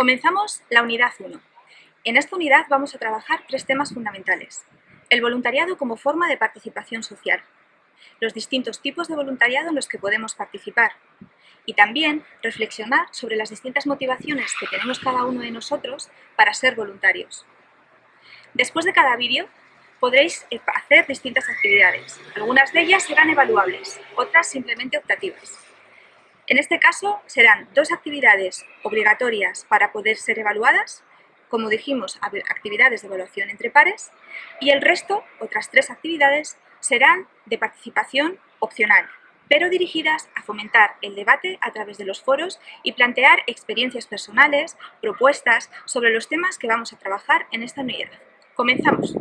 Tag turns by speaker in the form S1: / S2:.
S1: Comenzamos la unidad 1. En esta unidad vamos a trabajar tres temas fundamentales. El voluntariado como forma de participación social, los distintos tipos de voluntariado en los que podemos participar y también reflexionar sobre las distintas motivaciones que tenemos cada uno de nosotros para ser voluntarios. Después de cada vídeo podréis hacer distintas actividades. Algunas de ellas serán evaluables, otras simplemente optativas. En este caso serán dos actividades obligatorias para poder ser evaluadas, como dijimos, actividades de evaluación entre pares, y el resto, otras tres actividades, serán de participación opcional, pero dirigidas a fomentar el debate a través de los foros y plantear experiencias personales, propuestas sobre los temas que vamos a trabajar en esta unidad. ¡Comenzamos!